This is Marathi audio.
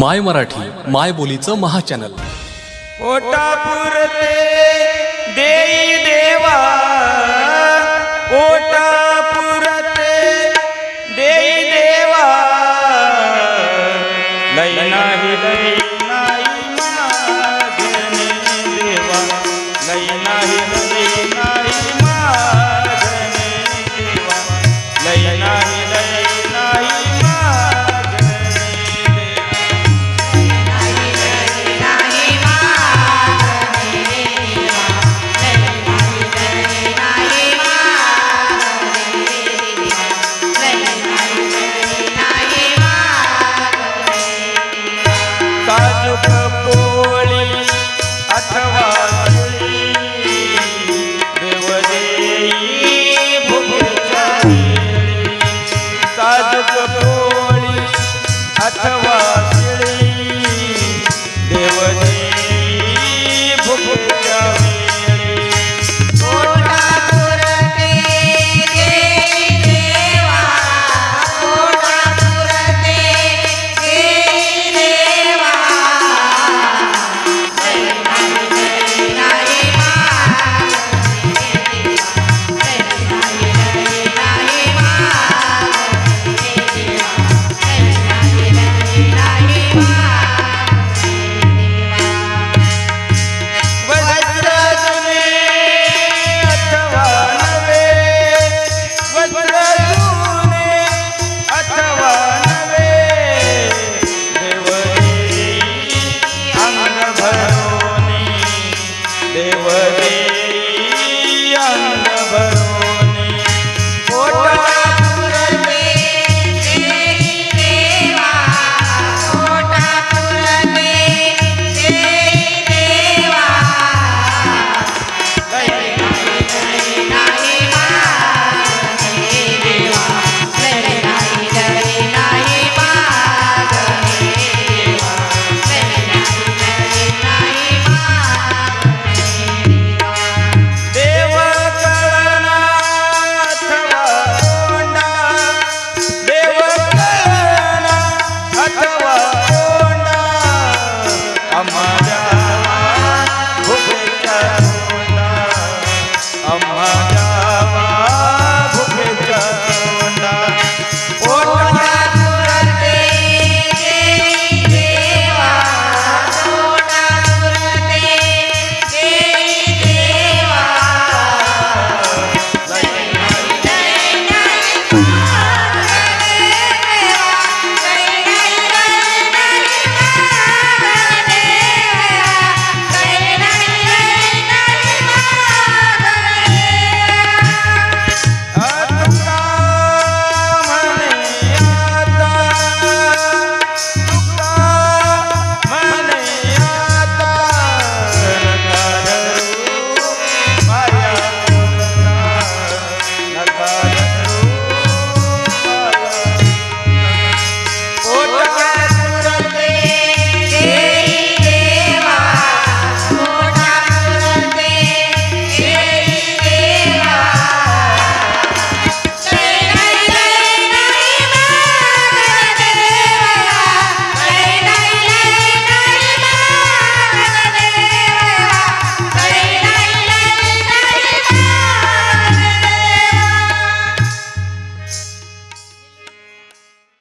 माय मराठी माय बोलीचं महाचॅनल. पोटा पुरते देई देवा. पोटा देई देवा. लई नाही लई नाही देवा. लई नाही Yeah.